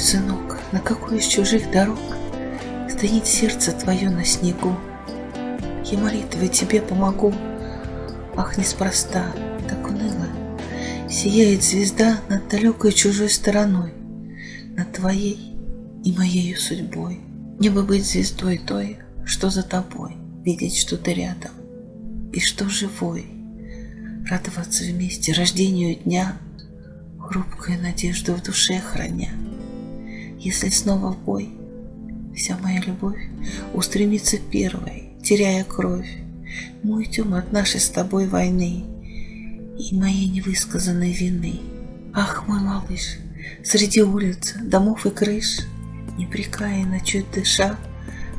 сынок, на какой из чужих дорог Стынет сердце твое на снегу? Я молитвой тебе помогу, Ах, неспроста, так уныло Сияет звезда над далекой чужой стороной, Над твоей и моею судьбой. Мне бы быть звездой той, что за тобой, Видеть, что ты рядом, и что живой, Радоваться вместе рождению дня, Хрупкую надежду в душе храня. Если снова в бой, вся моя любовь Устремится первой, теряя кровь, Мы уйдем от нашей с тобой войны И моей невысказанной вины. Ах, мой малыш, среди улиц, домов и крыш, Непрекаянно чуть дыша,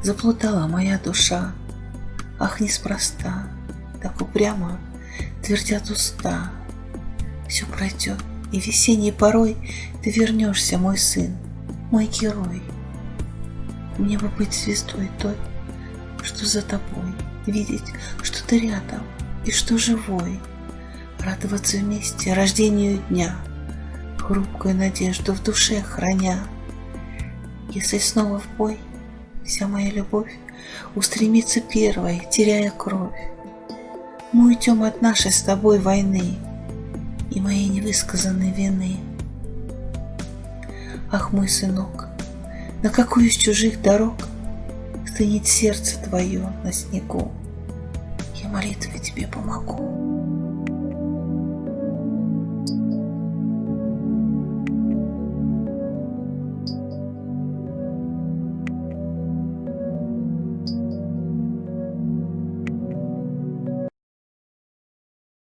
Заплутала моя душа. Ах, неспроста, так упрямо Твердят уста. Все пройдет, и весенней порой Ты вернешься, мой сын, мой герой. Мне бы быть звездой той, что за тобой, видеть, что ты рядом и что живой, радоваться вместе рождению дня, хрупкую надежду в душе храня. Если снова в бой, вся моя любовь устремится первой, теряя кровь. Мы уйдем от нашей с тобой войны и моей невысказанной вины. Ах, мой сынок, на какую из чужих дорог Стынет сердце твое на снегу, Я молитвой тебе помогу.